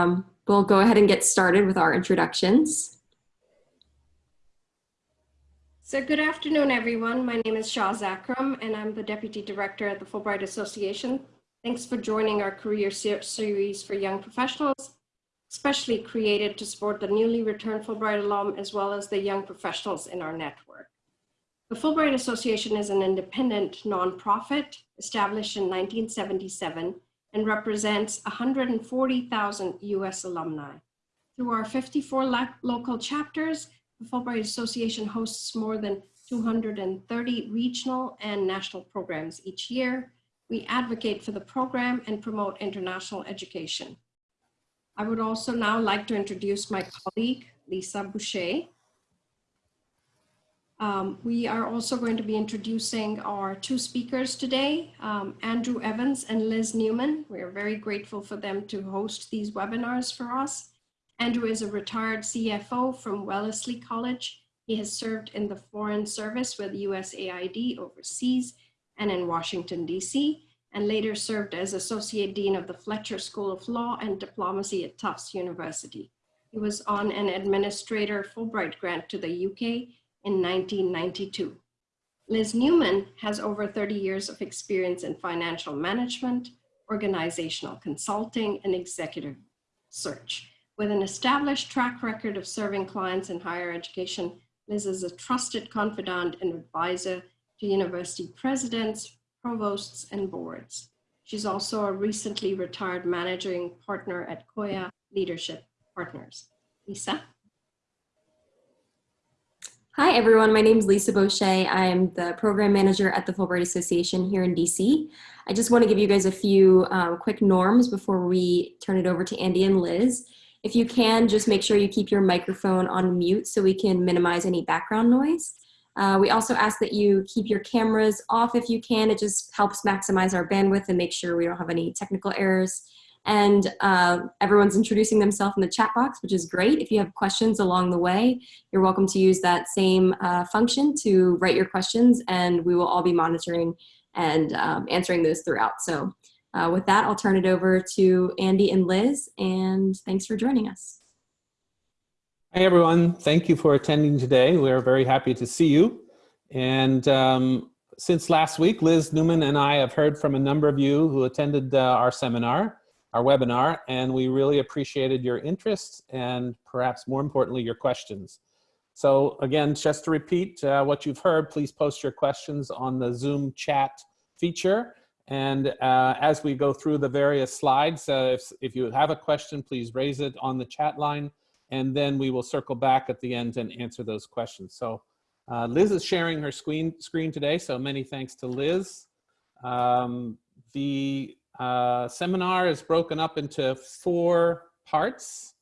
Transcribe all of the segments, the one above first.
um, we'll go ahead and get started with our introductions. So good afternoon, everyone. My name is Shaz Akram, and I'm the Deputy Director at the Fulbright Association. Thanks for joining our career ser series for young professionals, especially created to support the newly returned Fulbright alum, as well as the young professionals in our network. The Fulbright Association is an independent nonprofit established in 1977 and represents 140,000 US alumni. Through our 54 local chapters, the Fulbright Association hosts more than 230 regional and national programs each year. We advocate for the program and promote international education. I would also now like to introduce my colleague, Lisa Boucher. Um, we are also going to be introducing our two speakers today, um, Andrew Evans and Liz Newman. We are very grateful for them to host these webinars for us. Andrew is a retired CFO from Wellesley College. He has served in the Foreign Service with USAID overseas and in Washington, DC, and later served as Associate Dean of the Fletcher School of Law and Diplomacy at Tufts University. He was on an Administrator Fulbright grant to the UK in 1992. Liz Newman has over 30 years of experience in financial management, organizational consulting, and executive search. With an established track record of serving clients in higher education, Liz is a trusted confidant and advisor to university presidents, provosts, and boards. She's also a recently retired managing partner at Koya Leadership Partners. Lisa? Hi, everyone. My name is Lisa Boucher. I'm the program manager at the Fulbright Association here in DC. I just want to give you guys a few um, quick norms before we turn it over to Andy and Liz. If you can, just make sure you keep your microphone on mute so we can minimize any background noise. Uh, we also ask that you keep your cameras off if you can. It just helps maximize our bandwidth and make sure we don't have any technical errors. And uh, everyone's introducing themselves in the chat box, which is great. If you have questions along the way, you're welcome to use that same uh, function to write your questions and we will all be monitoring and um, answering those throughout. So uh, with that, I'll turn it over to Andy and Liz, and thanks for joining us. Hi, everyone. Thank you for attending today. We're very happy to see you. And um, since last week, Liz Newman and I have heard from a number of you who attended uh, our seminar, our webinar, and we really appreciated your interest and perhaps more importantly, your questions. So again, just to repeat uh, what you've heard, please post your questions on the Zoom chat feature and uh, as we go through the various slides, uh, if, if you have a question, please raise it on the chat line, and then we will circle back at the end and answer those questions. So uh, Liz is sharing her screen, screen today, so many thanks to Liz. Um, the uh, seminar is broken up into four parts.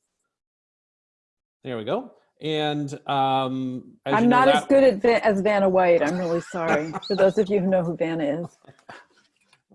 There we go. And um, I'm you know, not as good at as Vanna White. I'm really sorry for those of you who know who Vanna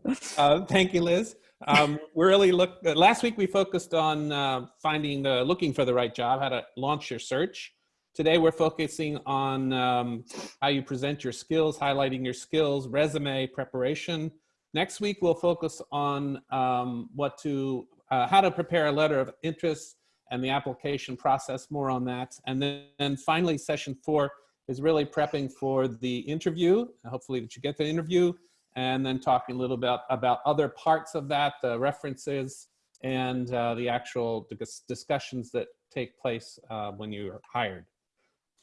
is. uh, thank you, Liz. Um, we really look, uh, last week we focused on uh, finding the, looking for the right job, how to launch your search. Today we're focusing on um, how you present your skills, highlighting your skills, resume preparation. Next week we'll focus on um, what to, uh, how to prepare a letter of interest and the application process, more on that. And then and finally, session four is really prepping for the interview. Hopefully that you get the interview and then talking a little bit about, other parts of that, the references, and uh, the actual discussions that take place uh, when you're hired.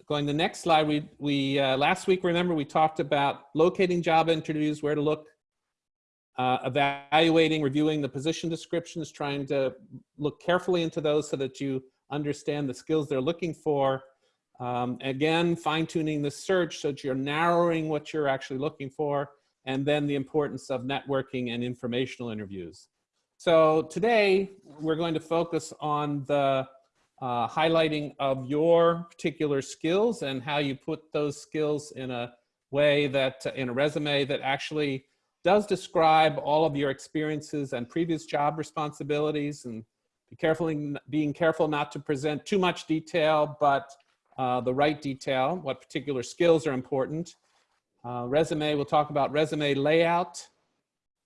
Going to the next slide, we, we uh, last week, remember, we talked about locating job interviews, where to look, uh, evaluating, reviewing the position descriptions, trying to look carefully into those so that you understand the skills they're looking for. Um, again, fine tuning the search so that you're narrowing what you're actually looking for and then the importance of networking and informational interviews. So today we're going to focus on the uh, highlighting of your particular skills and how you put those skills in a way that in a resume that actually does describe all of your experiences and previous job responsibilities and be careful being careful not to present too much detail but uh, the right detail what particular skills are important uh, resume, we'll talk about resume layout,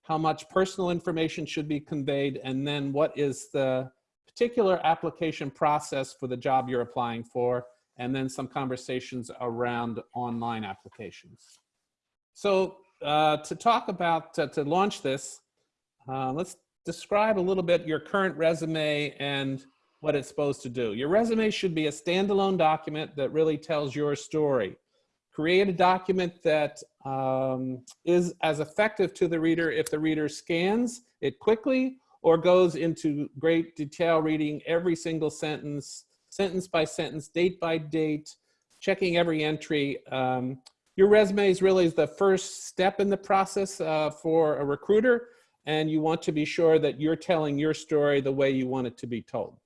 how much personal information should be conveyed, and then what is the particular application process for the job you're applying for, and then some conversations around online applications. So uh, to talk about, to launch this, uh, let's describe a little bit your current resume and what it's supposed to do. Your resume should be a standalone document that really tells your story. Create a document that um, is as effective to the reader if the reader scans it quickly or goes into great detail reading every single sentence, sentence by sentence, date by date, checking every entry. Um, your resume is really the first step in the process uh, for a recruiter, and you want to be sure that you're telling your story the way you want it to be told.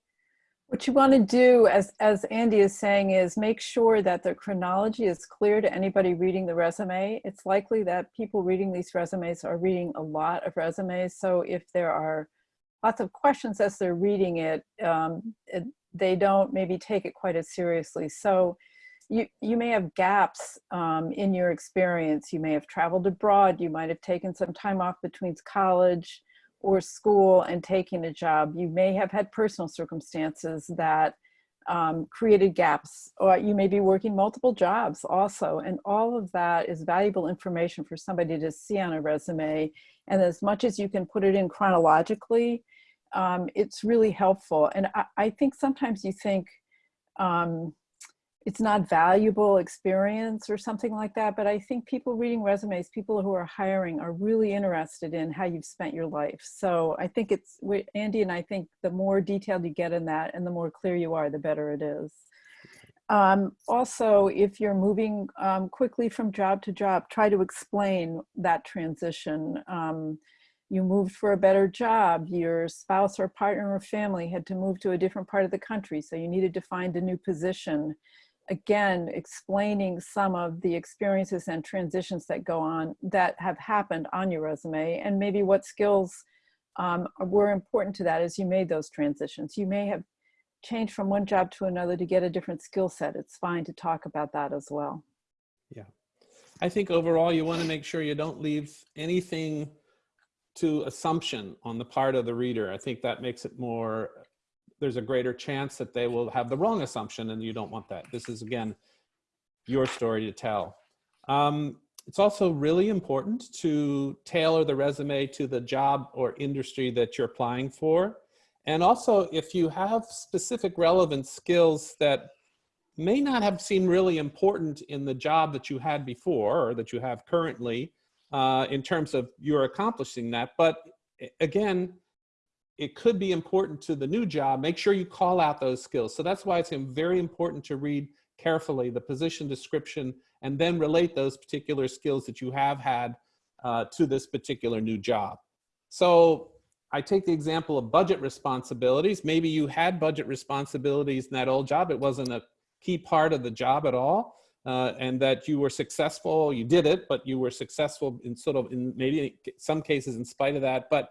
What you want to do, as, as Andy is saying, is make sure that the chronology is clear to anybody reading the resume. It's likely that people reading these resumes are reading a lot of resumes. So if there are lots of questions as they're reading it, um, it they don't maybe take it quite as seriously. So you, you may have gaps um, in your experience. You may have traveled abroad. You might have taken some time off between college or school and taking a job. You may have had personal circumstances that um, created gaps, or you may be working multiple jobs also. And all of that is valuable information for somebody to see on a resume. And as much as you can put it in chronologically, um, it's really helpful. And I, I, think sometimes you think, um, it's not valuable experience or something like that. But I think people reading resumes, people who are hiring are really interested in how you've spent your life. So I think it's, Andy and I think the more detailed you get in that and the more clear you are, the better it is. Um, also, if you're moving um, quickly from job to job, try to explain that transition. Um, you moved for a better job, your spouse or partner or family had to move to a different part of the country, so you needed to find a new position again, explaining some of the experiences and transitions that go on that have happened on your resume and maybe what skills um, were important to that as you made those transitions. You may have changed from one job to another to get a different skill set. It's fine to talk about that as well. Yeah. I think overall you want to make sure you don't leave anything to assumption on the part of the reader. I think that makes it more there's a greater chance that they will have the wrong assumption and you don't want that. This is again, your story to tell. Um, it's also really important to tailor the resume to the job or industry that you're applying for. And also if you have specific relevant skills that may not have seemed really important in the job that you had before or that you have currently uh, in terms of you're accomplishing that. But again, it could be important to the new job, make sure you call out those skills. So that's why it's very important to read carefully the position description and then relate those particular skills that you have had uh, to this particular new job. So I take the example of budget responsibilities. Maybe you had budget responsibilities in that old job. It wasn't a key part of the job at all. Uh, and that you were successful, you did it, but you were successful in sort of in maybe some cases in spite of that. But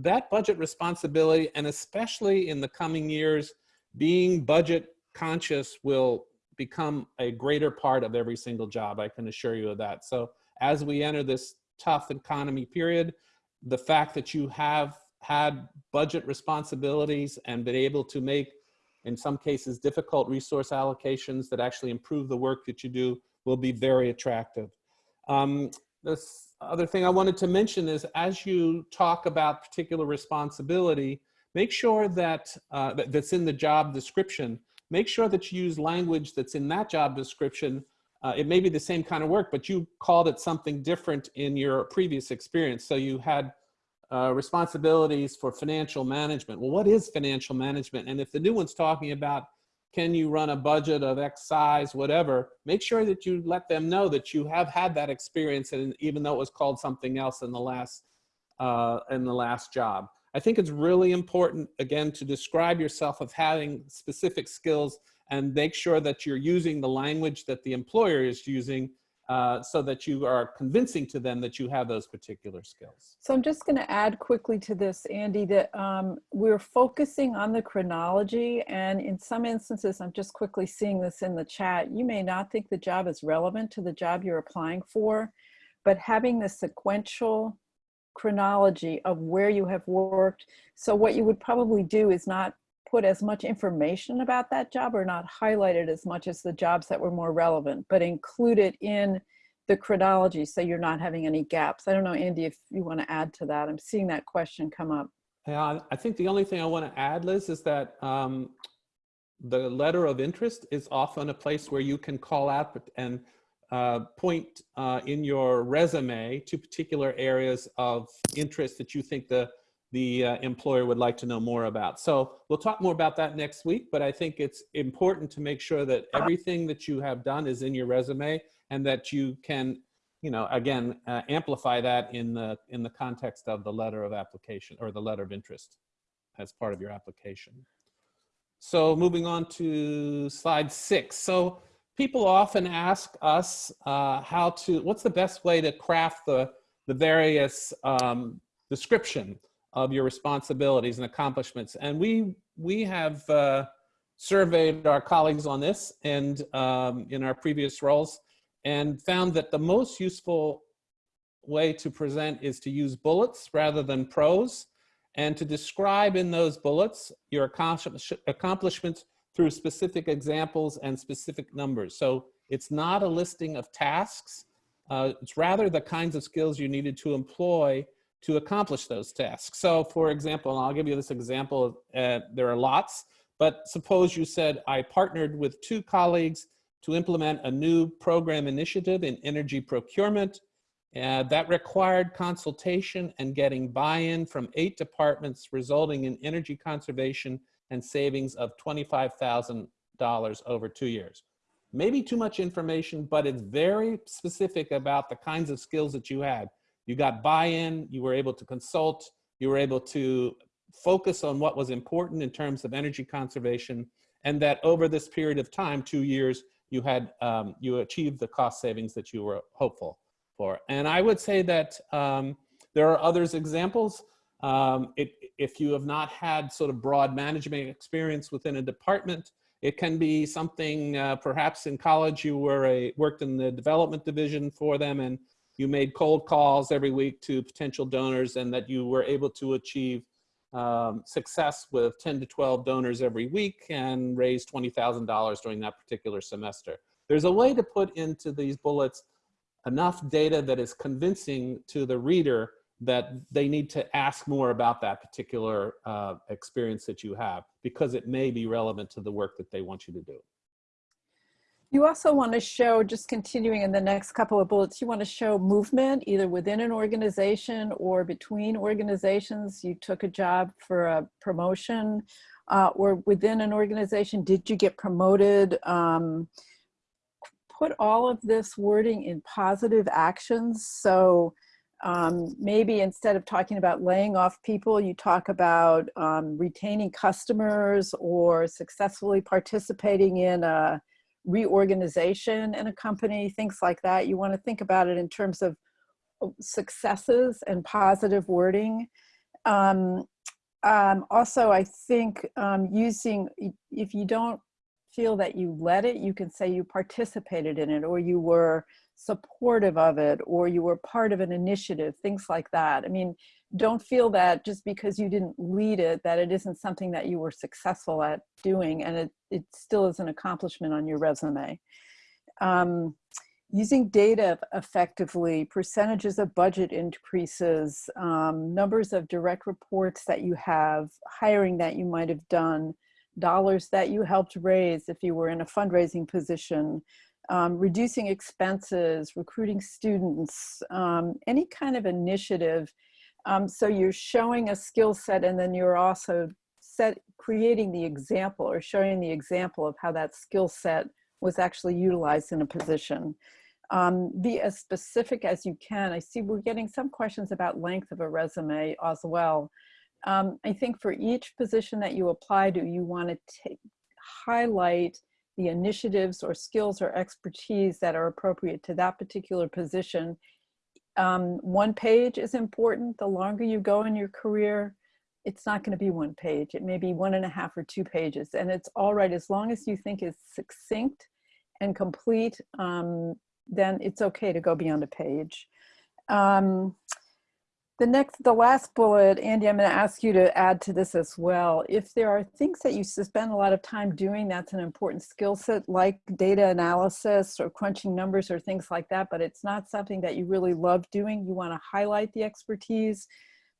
that budget responsibility, and especially in the coming years, being budget conscious will become a greater part of every single job. I can assure you of that. So as we enter this tough economy period, the fact that you have had budget responsibilities and been able to make, in some cases, difficult resource allocations that actually improve the work that you do will be very attractive. Um, this other thing I wanted to mention is as you talk about particular responsibility, make sure that, uh, that's in the job description, make sure that you use language that's in that job description. Uh, it may be the same kind of work, but you called it something different in your previous experience. So you had uh, responsibilities for financial management. Well, what is financial management? And if the new one's talking about can you run a budget of X size, whatever, make sure that you let them know that you have had that experience and even though it was called something else in the last, uh, in the last job. I think it's really important, again, to describe yourself of having specific skills and make sure that you're using the language that the employer is using uh, so that you are convincing to them that you have those particular skills. So I'm just going to add quickly to this, Andy, that um, we're focusing on the chronology and in some instances, I'm just quickly seeing this in the chat, you may not think the job is relevant to the job you're applying for, but having the sequential chronology of where you have worked. So what you would probably do is not put as much information about that job or not highlight it as much as the jobs that were more relevant, but include it in the chronology so you're not having any gaps. I don't know, Andy, if you want to add to that. I'm seeing that question come up. Yeah, I think the only thing I want to add, Liz, is that um, the letter of interest is often a place where you can call out and uh, point uh, in your resume to particular areas of interest that you think the the uh, employer would like to know more about. So we'll talk more about that next week, but I think it's important to make sure that everything that you have done is in your resume and that you can, you know, again, uh, amplify that in the, in the context of the letter of application or the letter of interest as part of your application. So moving on to slide six. So people often ask us uh, how to, what's the best way to craft the, the various um, description of your responsibilities and accomplishments. And we, we have uh, surveyed our colleagues on this and um, in our previous roles and found that the most useful way to present is to use bullets rather than prose and to describe in those bullets your accomplishments through specific examples and specific numbers. So it's not a listing of tasks. Uh, it's rather the kinds of skills you needed to employ to accomplish those tasks. So for example, I'll give you this example, uh, there are lots, but suppose you said, I partnered with two colleagues to implement a new program initiative in energy procurement uh, that required consultation and getting buy-in from eight departments resulting in energy conservation and savings of $25,000 over two years. Maybe too much information, but it's very specific about the kinds of skills that you had. You got buy-in, you were able to consult, you were able to focus on what was important in terms of energy conservation, and that over this period of time, two years, you had um, you achieved the cost savings that you were hopeful for. And I would say that um, there are others examples. Um, it, if you have not had sort of broad management experience within a department, it can be something, uh, perhaps in college you were a, worked in the development division for them and you made cold calls every week to potential donors and that you were able to achieve um, success with 10 to 12 donors every week and raise $20,000 during that particular semester. There's a way to put into these bullets enough data that is convincing to the reader that they need to ask more about that particular uh, experience that you have because it may be relevant to the work that they want you to do. You also want to show, just continuing in the next couple of bullets, you want to show movement either within an organization or between organizations. You took a job for a promotion uh, or within an organization. Did you get promoted? Um, put all of this wording in positive actions. So um, maybe instead of talking about laying off people, you talk about um, retaining customers or successfully participating in a reorganization in a company, things like that. You want to think about it in terms of successes and positive wording. Um, um, also, I think um, using, if you don't feel that you led it, you can say you participated in it or you were supportive of it or you were part of an initiative, things like that. I mean, don't feel that just because you didn't lead it, that it isn't something that you were successful at doing and it, it still is an accomplishment on your resume. Um, using data effectively, percentages of budget increases, um, numbers of direct reports that you have, hiring that you might have done, dollars that you helped raise if you were in a fundraising position, um, reducing expenses, recruiting students, um, any kind of initiative. Um, so you're showing a skill set and then you're also set, creating the example or showing the example of how that skill set was actually utilized in a position. Um, be as specific as you can. I see we're getting some questions about length of a resume as well. Um, I think for each position that you apply to, you want to highlight the initiatives or skills or expertise that are appropriate to that particular position. Um, one page is important. The longer you go in your career, it's not going to be one page. It may be one and a half or two pages. And it's all right as long as you think it's succinct and complete, um, then it's okay to go beyond a page. Um, The next, the last bullet, Andy, I'm going to ask you to add to this as well. If there are things that you spend a lot of time doing, that's an important skill set like data analysis or crunching numbers or things like that, but it's not something that you really love doing. You want to highlight the expertise,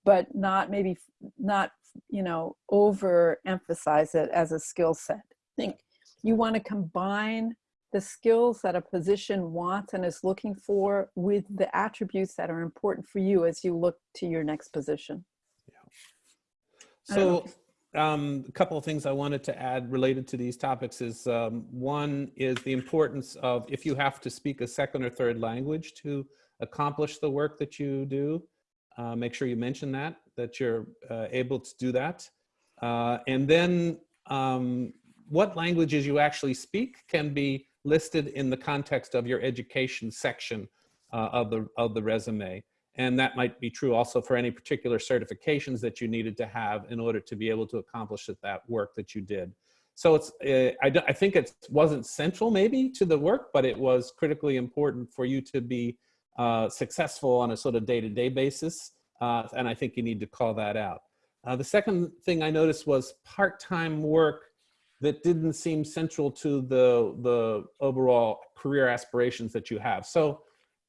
but not maybe not, you know, overemphasize it as a skill set. Think you want to combine the skills that a position wants and is looking for with the attributes that are important for you as you look to your next position. I So um, a couple of things I wanted to add related to these topics is um, one is the importance of if you have to speak a second or third language to accomplish the work that you do, uh, make sure you mention that, that you're uh, able to do that. Uh, and then um, what languages you actually speak can be listed in the context of your education section uh, of, the, of the resume. And that might be true also for any particular certifications that you needed to have in order to be able to accomplish that work that you did. So it's, uh, I, I think it wasn't central maybe to the work, but it was critically important for you to be uh, successful on a sort of day-to-day basis. Uh, and I think you need to call that out. Uh, the second thing I noticed was part-time work that didn't seem central to the, the overall career aspirations that you have. So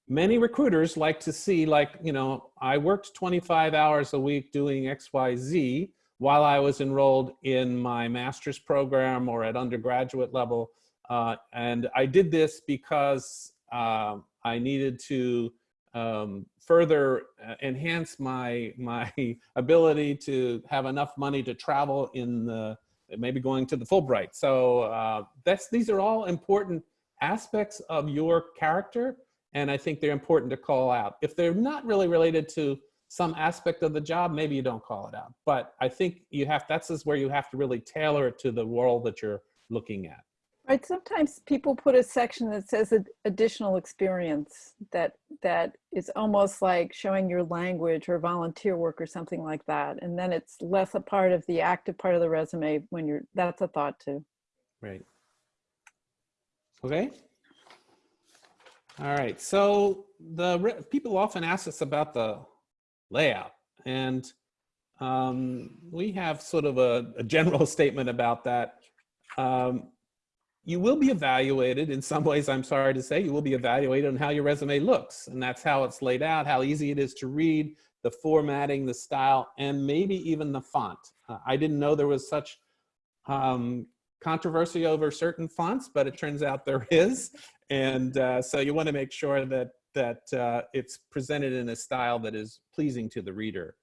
many recruiters like to see like, you know, I worked 25 hours a week doing X, Y, Z while I was enrolled in my master's program or at undergraduate level. Uh, and I did this because um, I needed to um, further uh, enhance my, my ability to have enough money to travel in the, maybe going to the Fulbright. So uh, that's, these are all important aspects of your character. And I think they're important to call out. If they're not really related to some aspect of the job, maybe you don't call it out. But I think you have, that's is where you have to really tailor it to the world that you're looking at. Right, sometimes people put a section that says additional experience that that is almost like showing your language or volunteer work or something like that. And then it's less a part of the active part of the resume when you're, that's a thought too. Right. Okay. All right. So the people often ask us about the layout, and um, we have sort of a, a general statement about that. Um, you will be evaluated in some ways. I'm sorry to say, you will be evaluated on how your resume looks, and that's how it's laid out, how easy it is to read, the formatting, the style, and maybe even the font. Uh, I didn't know there was such um, controversy over certain fonts, but it turns out there is. And uh, so you want to make sure that, that uh, it's presented in a style that is pleasing to the reader.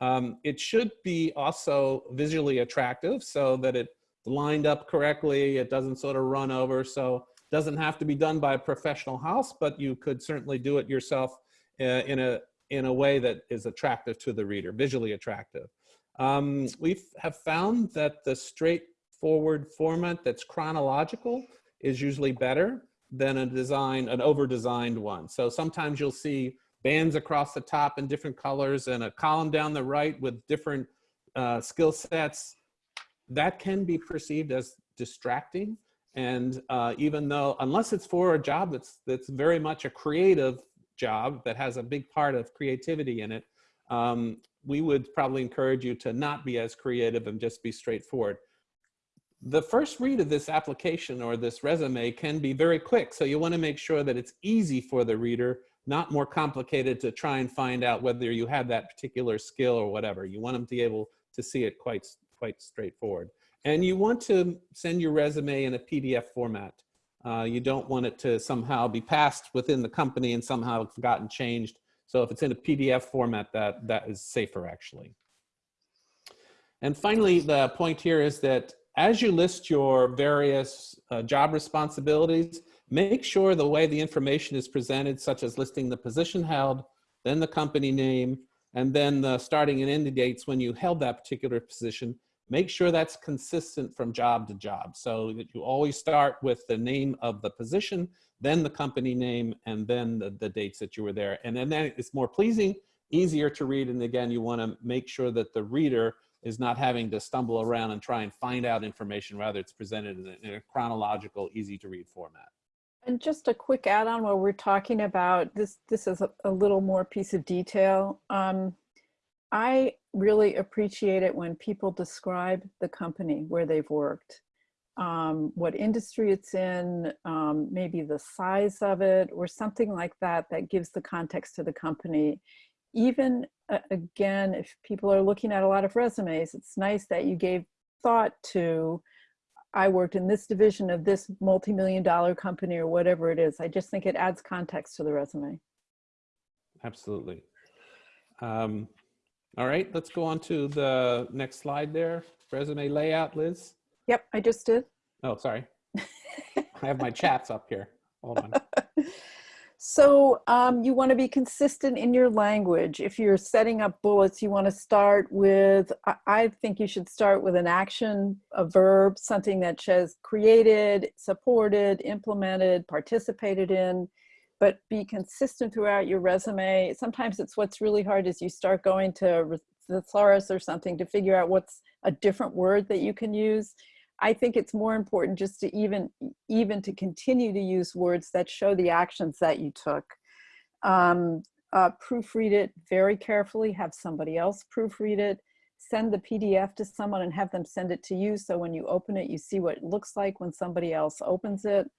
Um, it should be also visually attractive so that it's lined up correctly, it doesn't sort of run over. So it doesn't have to be done by a professional house, but you could certainly do it yourself uh, in, a, in a way that is attractive to the reader, visually attractive. Um, we have found that the straightforward format that's chronological is usually better than a design, an over-designed one. So sometimes you'll see bands across the top in different colors and a column down the right with different uh, skill sets. That can be perceived as distracting. And uh, even though, unless it's for a job that's, that's very much a creative job that has a big part of creativity in it, um, we would probably encourage you to not be as creative and just be straightforward. The first read of this application or this resume can be very quick. So you want to make sure that it's easy for the reader, not more complicated to try and find out whether you have that particular skill or whatever. You want them to be able to see it quite, quite straightforward. And you want to send your resume in a PDF format. Uh, you don't want it to somehow be passed within the company and somehow forgotten changed. So if it's in a PDF format, that, that is safer actually. And finally, the point here is that as you list your various uh, job responsibilities, make sure the way the information is presented, such as listing the position held, then the company name, and then the starting and ending dates when you held that particular position, make sure that's consistent from job to job. So that you always start with the name of the position, then the company name, and then the, the dates that you were there. And then it's more pleasing, easier to read. And again, you wanna make sure that the reader is not having to stumble around and try and find out information, rather it's presented in a, in a chronological, easy to read format. And just a quick add-on while we're talking about this, this is a, a little more piece of detail. Um, I really appreciate it when people describe the company where they've worked, um, what industry it's in, um, maybe the size of it, or something like that that gives the context to the company. Even uh, again, if people are looking at a lot of resumes, it's nice that you gave thought to, I worked in this division of this multi-million dollar company or whatever it is. I just think it adds context to the resume. Absolutely. Um, all right, let's go on to the next slide there. Resume layout, Liz. Yep, I just did. Oh, sorry. I have my chats up here. Hold on. So um, you want to be consistent in your language. If you're setting up bullets, you want to start with, I, I think you should start with an action, a verb, something that says created, supported, implemented, participated in, but be consistent throughout your resume. Sometimes it's what's really hard is you start going to the thesaurus or something to figure out what's a different word that you can use. I think it's more important just to even, even to continue to use words that show the actions that you took. Um, uh, proofread it very carefully, have somebody else proofread it, send the PDF to someone and have them send it to you. So when you open it, you see what it looks like when somebody else opens it.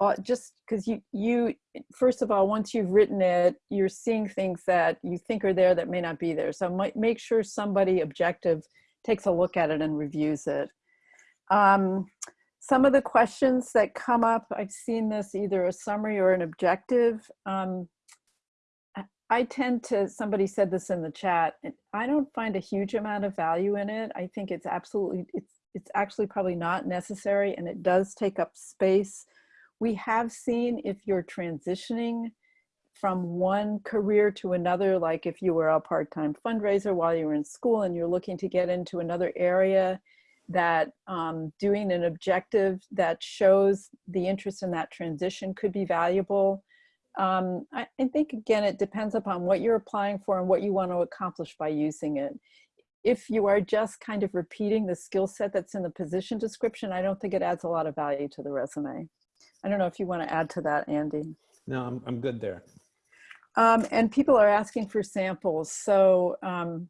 Uh, just because you, you, first of all, once you've written it, you're seeing things that you think are there that may not be there. So might make sure somebody objective takes a look at it and reviews it. Um, some of the questions that come up, I've seen this either a summary or an objective. Um, I tend to, somebody said this in the chat, I don't find a huge amount of value in it. I think it's absolutely, it's, it's actually probably not necessary and it does take up space. We have seen if you're transitioning from one career to another, like if you were a part-time fundraiser while you were in school and you're looking to get into another area, that um, doing an objective that shows the interest in that transition could be valuable. Um, I, I, think, again, it depends upon what you're applying for and what you want to accomplish by using it. If you are just kind of repeating the skill set that's in the position description, I don't think it adds a lot of value to the resume. I don't know if you want to add to that, Andy. No, I'm, I'm good there. Um, and people are asking for samples. So um,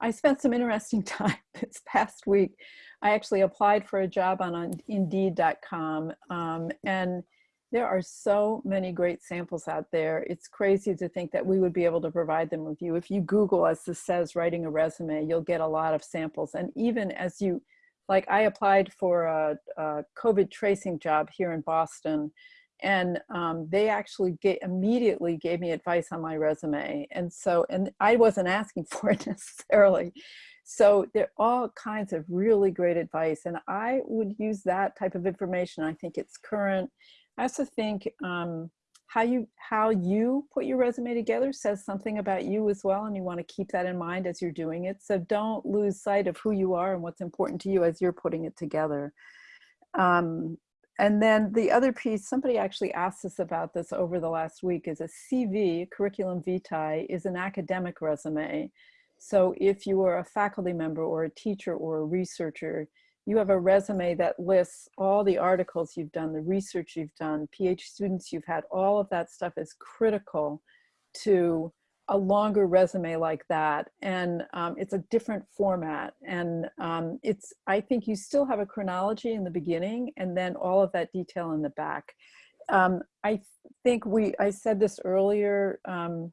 I spent some interesting time this past week I actually applied for a job on Indeed.com um, and there are so many great samples out there. It's crazy to think that we would be able to provide them with you. If you Google, as this says, writing a resume, you'll get a lot of samples. And even as you, like I applied for a, a COVID tracing job here in Boston and um, they actually get, immediately gave me advice on my resume. And so, and I wasn't asking for it necessarily. So there are all kinds of really great advice and I would use that type of information. I think it's current. I also think um, how you how you put your resume together says something about you as well and you want to keep that in mind as you're doing it. So don't lose sight of who you are and what's important to you as you're putting it together. Um, and then the other piece, somebody actually asked us about this over the last week, is a CV, curriculum vitae, is an academic resume. So if you are a faculty member or a teacher or a researcher, you have a resume that lists all the articles you've done, the research you've done, PhD students you've had, all of that stuff is critical to a longer resume like that. And um, it's a different format. And um, it's, I think you still have a chronology in the beginning and then all of that detail in the back. Um, I think we, I said this earlier, um,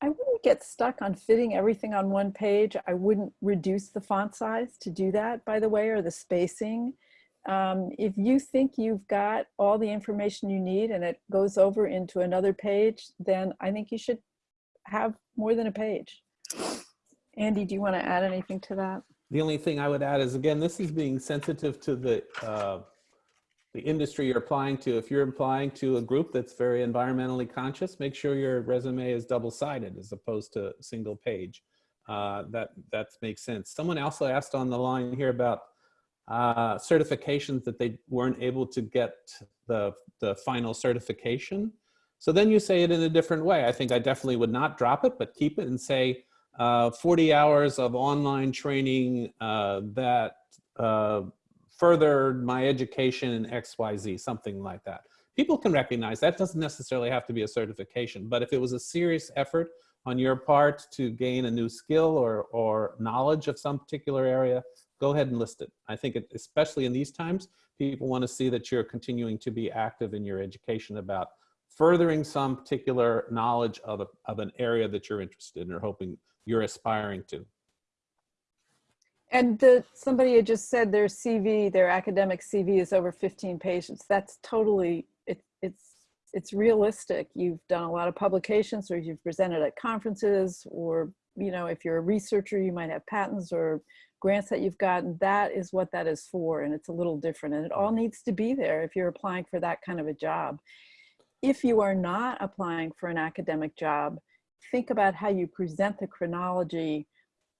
I, wouldn't get stuck on fitting everything on one page. I wouldn't reduce the font size to do that, by the way, or the spacing. Um, if you think you've got all the information you need and it goes over into another page, then I think you should have more than a page. Andy, do you want to add anything to that? The only thing I would add is, again, this is being sensitive to the uh, the industry you're applying to. If you're applying to a group that's very environmentally conscious, make sure your resume is double-sided as opposed to single page. Uh, that that makes sense. Someone also asked on the line here about uh, certifications that they weren't able to get the the final certification. So then you say it in a different way. I think I definitely would not drop it, but keep it and say uh, 40 hours of online training uh, that uh, furthered my education in XYZ, something like that. People can recognize that doesn't necessarily have to be a certification, but if it was a serious effort on your part to gain a new skill or, or knowledge of some particular area, go ahead and list it. I think it, especially in these times, people want to see that you're continuing to be active in your education about furthering some particular knowledge of, a, of an area that you're interested in or hoping you're aspiring to. And the, somebody had just said their CV, their academic CV is over 15 pages. That's totally, it, it's, it's realistic. You've done a lot of publications or you've presented at conferences or, you know, if you're a researcher, you might have patents or grants that you've gotten. That is what that is for. And it's a little different and it all needs to be there if you're applying for that kind of a job. If you are not applying for an academic job, think about how you present the chronology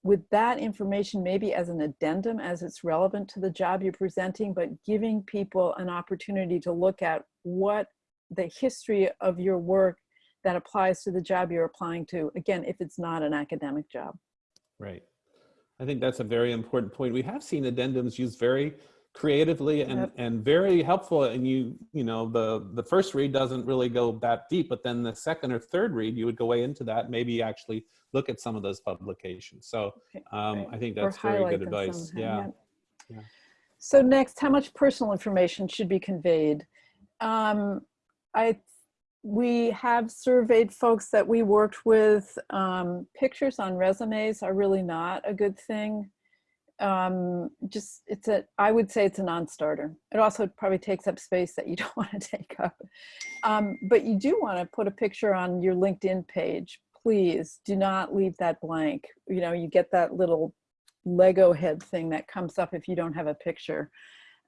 with that information maybe as an addendum as it's relevant to the job you're presenting, but giving people an opportunity to look at what the history of your work that applies to the job you're applying to, again, if it's not an academic job. Right. I think that's a very important point. We have seen addendums used very creatively and, Yep. and very helpful. And you, you know, the, the first read doesn't really go that deep, but then the second or third read, you would go way into that, maybe actually look at some of those publications. So um, right. I think Or that's very good advice. Yeah. yeah. Yeah. So next, how much personal information should be conveyed? Um, I, we have surveyed folks that we worked with. Um, pictures on resumes are really not a good thing. Um, just, it's a, I would say it's a non-starter. It also probably takes up space that you don't want to take up. Um, but you do want to put a picture on your LinkedIn page. Please do not leave that blank. You know, you get that little Lego head thing that comes up if you don't have a picture.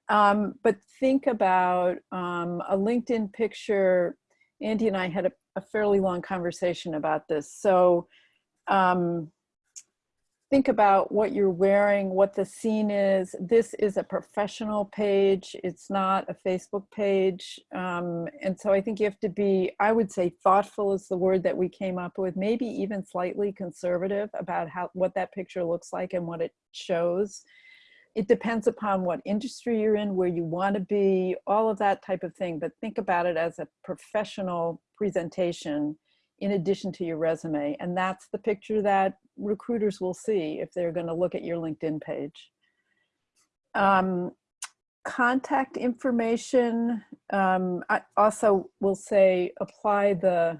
Um, but think about um, a LinkedIn picture. Andy and I had a, a fairly long conversation about this. So um, think about what you're wearing, what the scene is. This is a professional page. It's not a Facebook page. Um, and so I think you have to be, I would say thoughtful is the word that we came up with, maybe even slightly conservative about how what that picture looks like and what it shows. It depends upon what industry you're in, where you want to be, all of that type of thing. But think about it as a professional presentation in addition to your resume. And that's the picture that recruiters will see if they're going to look at your LinkedIn page. Um, contact information, um, I also will say apply the,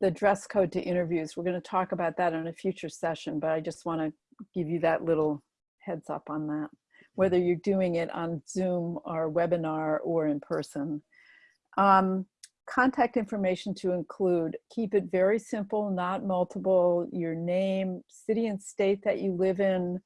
the dress code to interviews. We're going to talk about that in a future session, but I just want to give you that little heads up on that, whether you're doing it on Zoom or webinar or in person. Um, contact information to include, keep it very simple, not multiple, your name, city and state that you live in,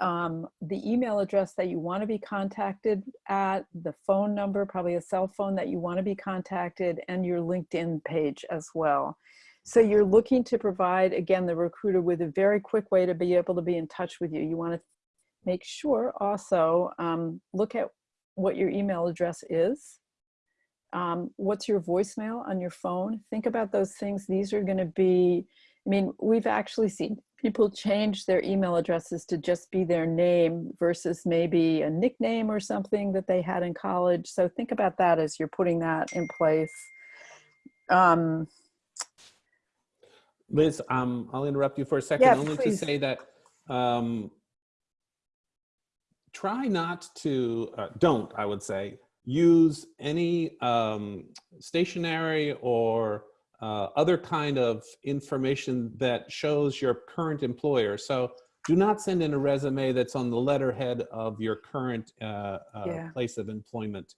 um, the email address that you want to be contacted at, the phone number, probably a cell phone that you want to be contacted, and your LinkedIn page as well. So you're looking to provide, again, the recruiter with a very quick way to be able to be in touch with you. You want to make sure also, um, look at what your email address is. Um, what's your voicemail on your phone? Think about those things. These are going to be, I mean, we've actually seen people change their email addresses to just be their name versus maybe a nickname or something that they had in college. So think about that as you're putting that in place. Um, Liz, um, I'll interrupt you for a second, Yeah, only please. to say that um, try not to, uh, don't, I would say, use any um, stationery or uh, other kind of information that shows your current employer. So do not send in a resume that's on the letterhead of your current uh, uh, Yeah. place of employment.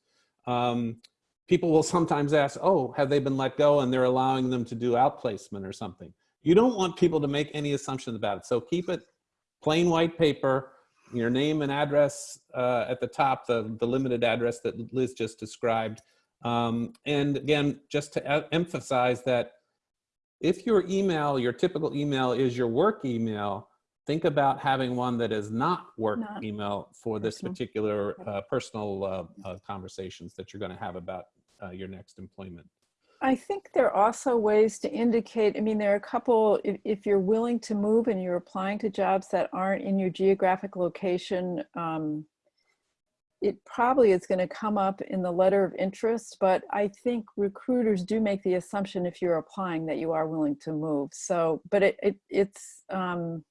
Um, people will sometimes ask, oh, have they been let go and they're allowing them to do outplacement or something. You don't want people to make any assumptions about it. So keep it plain white paper, your name and address uh, at the top, the, the limited address that Liz just described. Um, and again, just to emphasize that if your email, your typical email is your work email, think about having one that is not work Not email for this personal. particular uh, personal uh, uh, conversations that you're going to have about uh, your next employment. I think there are also ways to indicate, I mean, there are a couple, if, if you're willing to move and you're applying to jobs that aren't in your geographic location, um, it probably is going to come up in the letter of interest, but I think recruiters do make the assumption if you're applying that you are willing to move. So, but it, it it's, um,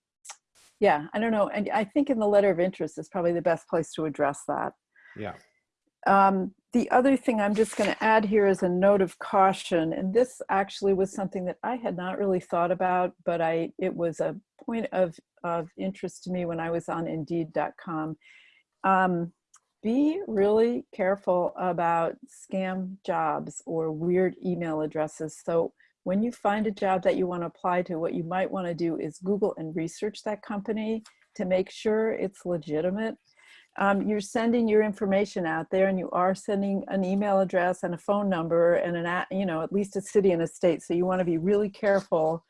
yeah, I don't know. And I think in the letter of interest is probably the best place to address that. Yeah. Um, the other thing I'm just going to add here is a note of caution, and this actually was something that I had not really thought about, but I it was a point of of interest to me when I was on Indeed.com. Um, be really careful about scam jobs or weird email addresses. So when you find a job that you want to apply to, what you might want to do is Google and research that company to make sure it's legitimate um, you're sending your information out there and you are sending an email address and a phone number and an, you know, at least a city and a state. So you want to be really careful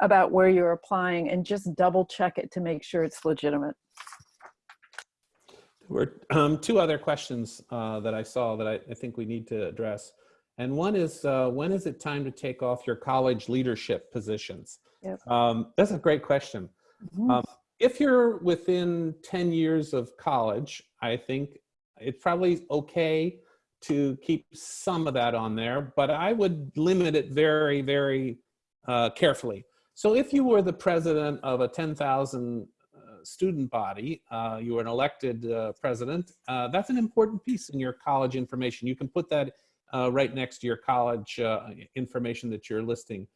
about where you're applying and just double check it to make sure it's legitimate. There were um, two other questions uh, that I saw that I, I think we need to address. And one is, uh, when is it time to take off your college leadership positions? Yep. Um, that's a great question. Mhm. Um, if you're within 10 years of college, I think it's probably okay to keep some of that on there, but I would limit it very, very uh, carefully. So if you were the president of a 10,000 uh, student body, uh, you were an elected uh, president, uh, that's an important piece in your college information. You can put that right next to your college information that you're listing.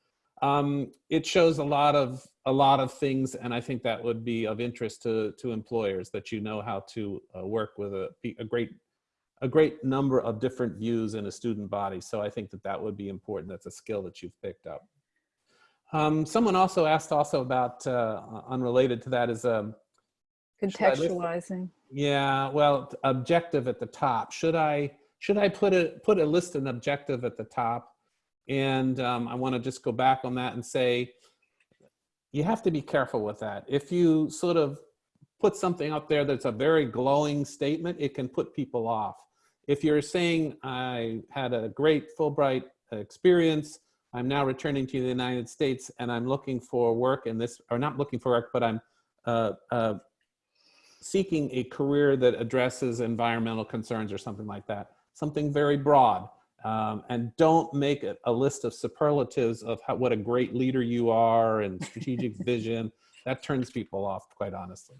Um, it shows a lot of a lot of things, and I think that would be of interest to to employers that you know how to uh, work with a, a great a great number of different views in a student body. So I think that that would be important. That's a skill that you've picked up. Um, someone also asked also about uh, unrelated to that is um, Should I list- Contextualizing. yeah, well, objective at the top. Should I should I put a put a list an objective at the top? And um, I want to just go back on that and say you have to be careful with that. If you sort of put something up there that's a very glowing statement, it can put people off. If you're saying I had a great Fulbright experience, I'm now returning to the United States and I'm looking for work in this, or not looking for work, but I'm uh, uh, seeking a career that addresses environmental concerns or something like that, something very broad. Um, and don't make a, a list of superlatives of how, what a great leader you are and strategic vision. That turns people off, quite honestly.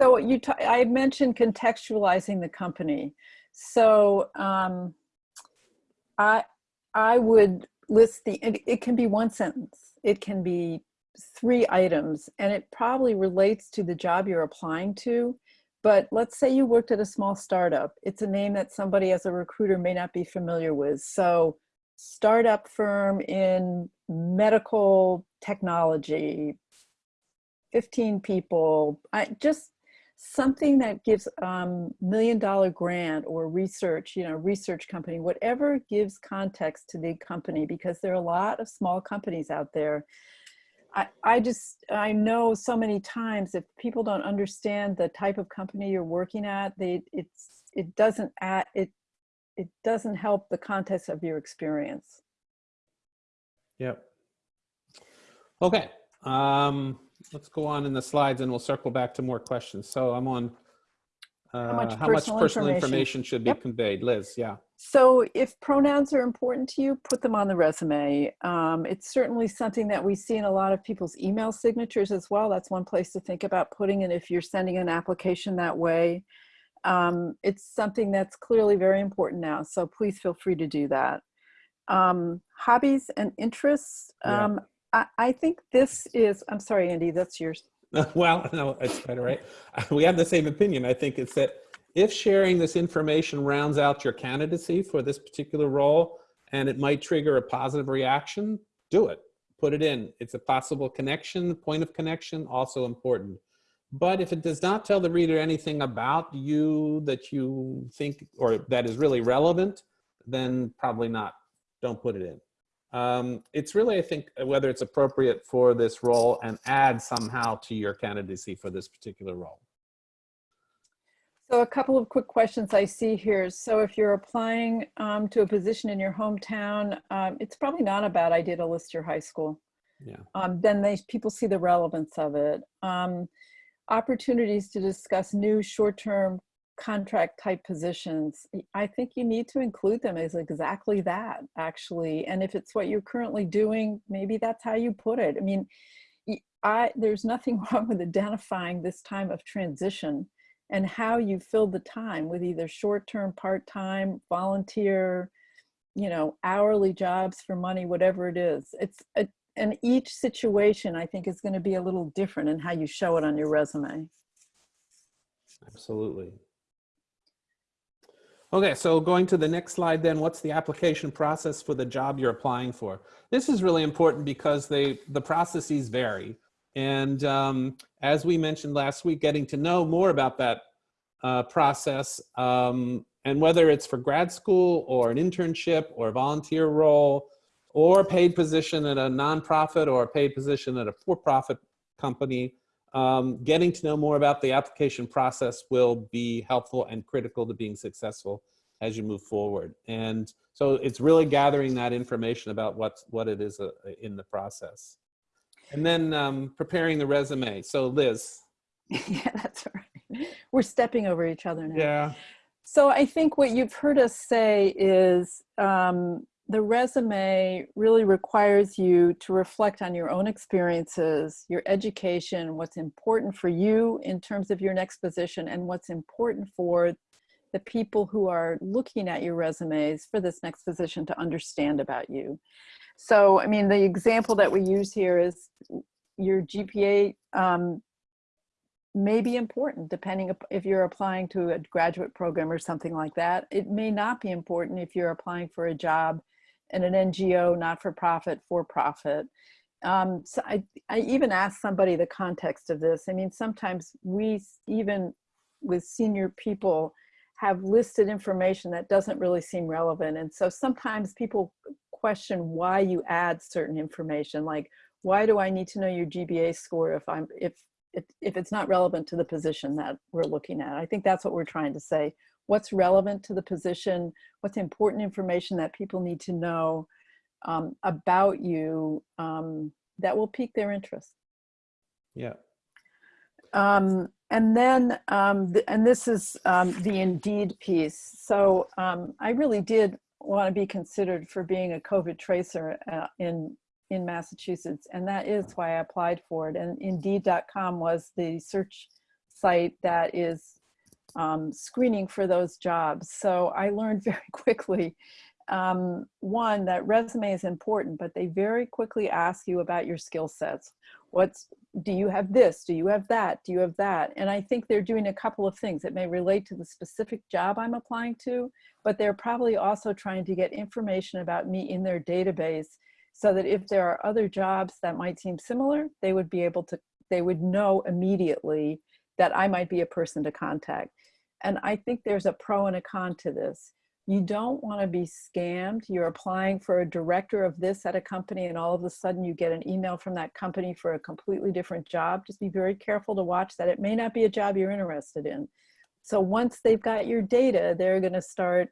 So you, t- I mentioned contextualizing the company. So um, I, I would list the, it, it can be one sentence. It can be three items and it probably relates to the job you're applying to. But let's say you worked at a small startup. It's a name that somebody as a recruiter may not be familiar with. So startup firm in medical technology, 15 people, I just something that gives um, million dollar grant or research, you know, research company, whatever gives context to the company, because there are a lot of small companies out there. I, I just, I know so many times if people don't understand the type of company you're working at, they, it's, it doesn't add, it, it doesn't help the context of your experience. Yep. Okay. Um, let's go on in the slides and we'll circle back to more questions. So I'm on uh, much how much personal personal information? information should be Yep. conveyed. Liz, yeah. So if pronouns are important to you, put them on the resume. Um, it's certainly something that we see in a lot of people's email signatures as well. That's one place to think about putting it if you're sending an application that way. Um, it's something that's clearly very important now, so please feel free to do that. Um, hobbies and interests. Yeah. Um, I, I think this is, I'm sorry, Andy, that's yours. well, no, it's better, right? We have the same opinion. I think it's that if sharing this information rounds out your candidacy for this particular role and it might trigger a positive reaction, do it. Put it in. It's a possible connection, point of connection, also important. But if it does not tell the reader anything about you that you think or that is really relevant, then probably not. Don't put it in. Um, it's really, I think, whether it's appropriate for this role and add somehow to your candidacy for this particular role. So a couple of quick questions I see here. So if you're applying um, to a position in your hometown, um, it's probably not a bad idea to list your high school. Yeah. Um, then they people see the relevance of it. Um, opportunities to discuss new short-term contract type positions, I think you need to include them as exactly that, actually. And if it's what you're currently doing, maybe that's how you put it. I mean, I, there's nothing wrong with identifying this time of transition and how you fill the time with either short-term, part-time, volunteer, you know, hourly jobs for money, whatever it is. It's a, and each situation I think is going to be a little different in how you show it on your resume. Absolutely. Okay, so going to the next slide then, what's the application process for the job you're applying for? This is really important because they the processes vary. And um, as we mentioned last week, getting to know more about that uh, process um, and whether it's for grad school or an internship or a volunteer role or a paid position at a nonprofit or a paid position at a for-profit company, um, getting to know more about the application process will be helpful and critical to being successful as you move forward. And so it's really gathering that information about what's, what it is uh, in the process. And then um, preparing the resume. So Liz. yeah, that's all right. We're stepping over each other now. Yeah. So I think what you've heard us say is um, the resume really requires you to reflect on your own experiences, your education, what's important for you in terms of your next position, and what's important for the people who are looking at your resumes for this next position to understand about you. So, I mean, the example that we use here is your GPA um, may be important depending if you're applying to a graduate program or something like that. It may not be important if you're applying for a job in an NGO, not-for-profit, for-profit. Um, so I, I even asked somebody the context of this. I mean, sometimes we, even with senior people, have listed information that doesn't really seem relevant. And so sometimes people question why you add certain information, like, why do I need to know your GPA score if I'm, if, if, if it's not relevant to the position that we're looking at? I think that's what we're trying to say. What's relevant to the position? What's important information that people need to know um, about you um, that will pique their interest? Yeah. Um, and then, um, th- and this is um, the Indeed piece. So um, I really did want to be considered for being a COVID tracer uh, in in Massachusetts, and that is why I applied for it. And Indeed.com was the search site that is um, screening for those jobs. So I learned very quickly, um, one, that resume is important, but they very quickly ask you about your skill sets. What's do you have this? Do you have that? Do you have that? And I think they're doing a couple of things that may relate to the specific job I'm applying to, but they're probably also trying to get information about me in their database so that if there are other jobs that might seem similar, they would be able to, they would know immediately that I might be a person to contact. And I think there's a pro and a con to this. You don't want to be scammed. You're applying for a director of this at a company, and all of a sudden you get an email from that company for a completely different job. Just be very careful to watch that. It may not be a job you're interested in. So once they've got your data, they're going to start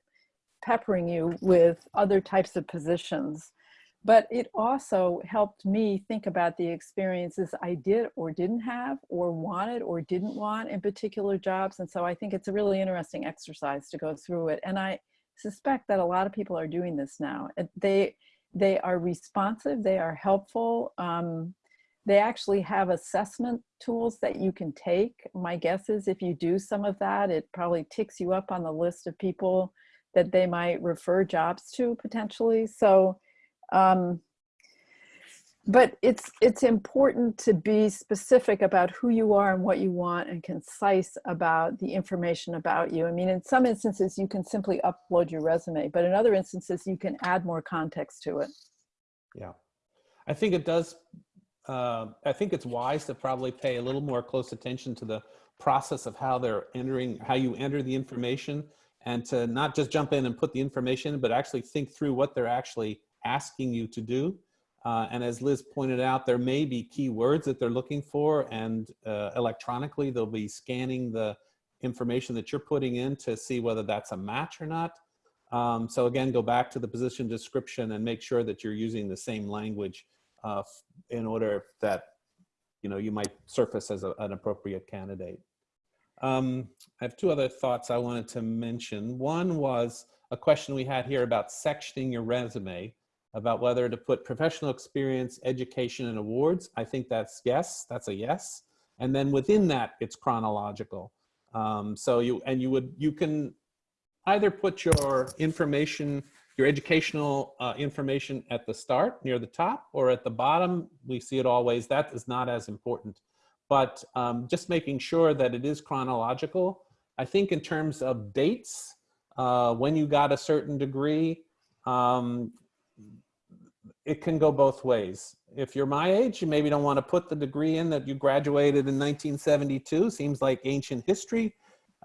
peppering you with other types of positions. But it also helped me think about the experiences I did or didn't have, or wanted or didn't want in particular jobs. And so I think it's a really interesting exercise to go through it. And I suspect that a lot of people are doing this now. They, they are responsive, they are helpful. Um, they actually have assessment tools that you can take. My guess is if you do some of that, it probably ticks you up on the list of people that they might refer jobs to potentially. So, um, but it's it's important to be specific about who you are and what you want and concise about the information about you. I mean, in some instances, you can simply upload your resume, but in other instances, you can add more context to it. Yeah. I think it does, uh, I think it's wise to probably pay a little more close attention to the process of how they're entering, how you enter the information and to not just jump in and put the information, but actually think through what they're actually asking you to do. Uh, and as Liz pointed out, there may be keywords that they're looking for and uh, electronically they'll be scanning the information that you're putting in to see whether that's a match or not. Um, so again, go back to the position description and make sure that you're using the same language uh, in order that you know you might surface as a, an appropriate candidate. Um, I have two other thoughts I wanted to mention. One was a question we had here about sectioning your resume, about whether to put professional experience, education, and awards. I think that's yes, that's a yes. And then within that, it's chronological. Um, so you, and you would, you can either put your information, your educational uh, information at the start near the top or at the bottom. We see it always. That is not as important. But um, just making sure that it is chronological. I think in terms of dates, uh, when you got a certain degree, um, it can go both ways. If you're my age, you maybe don't want to put the degree in that you graduated in 1972, seems like ancient history.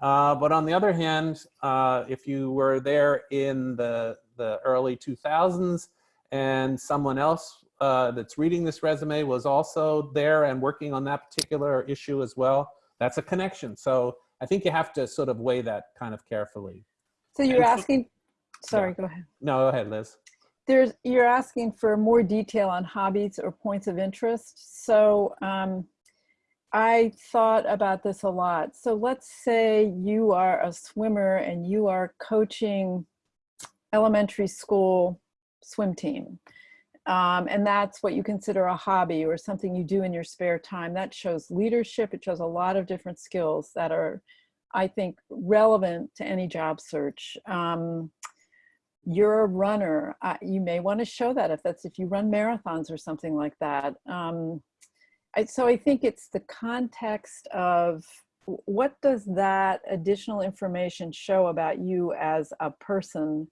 Uh, but on the other hand, uh, if you were there in the, the early 2000s and someone else uh, that's reading this resume was also there and working on that particular issue as well, that's a connection. So I think you have to sort of weigh that kind of carefully. So you're And so- asking, sorry, go ahead. No, go ahead, Liz. There's, you're asking for more detail on hobbies or points of interest. So um, I thought about this a lot. So let's say you are a swimmer and you are coaching elementary school swim team. Um, and that's what you consider a hobby or something you do in your spare time. That shows leadership. It shows a lot of different skills that are, I think, relevant to any job search. Um, you're a runner. Uh, you may want to show that if that's if you run marathons or something like that. Um, I, so I think it's the context of what does that additional information show about you as a person.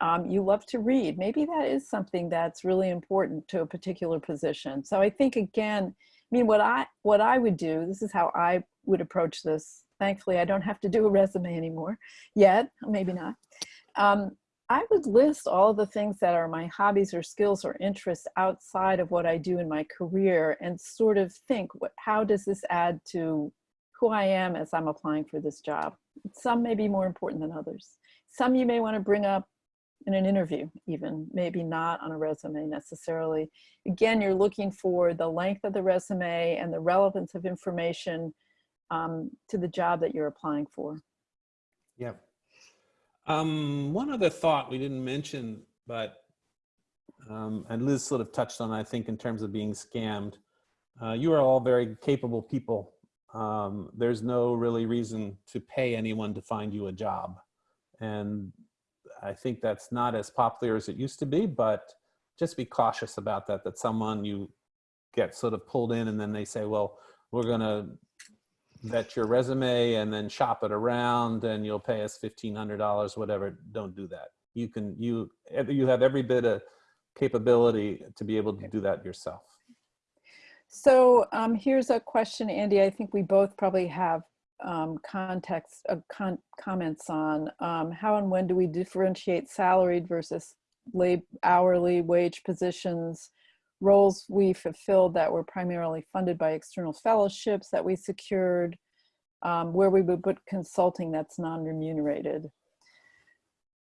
Um, you love to read. Maybe that is something that's really important to a particular position. So I think again, I mean, what I what I would do. This is how I would approach this. Thankfully, I don't have to do a resume anymore yet. Maybe not. Um, I would list all the things that are my hobbies or skills or interests outside of what I do in my career and sort of think, what, how does this add to who I am as I'm applying for this job? Some may be more important than others. Some you may want to bring up in an interview even, maybe not on a resume necessarily. Again, you're looking for the length of the resume and the relevance of information um, to the job that you're applying for. Yeah. Um, one other thought we didn't mention, but um, and Liz sort of touched on, I think, in terms of being scammed. Uh, you are all very capable people. Um, there's no really reason to pay anyone to find you a job. And I think that's not as popular as it used to be, but just be cautious about that, that someone you get sort of pulled in and then they say, well, we're going to vet your resume and then shop it around and you'll pay us $1,500, whatever. Don't do that. You can, you, you have every bit of capability to be able to do that yourself. So um, here's a question, Andy, I think we both probably have um, context, uh, con comments on. Um, how and when do we differentiate salaried versus lab hourly wage positions, roles we fulfilled that were primarily funded by external fellowships that we secured, um, where we would put consulting that's non-remunerated?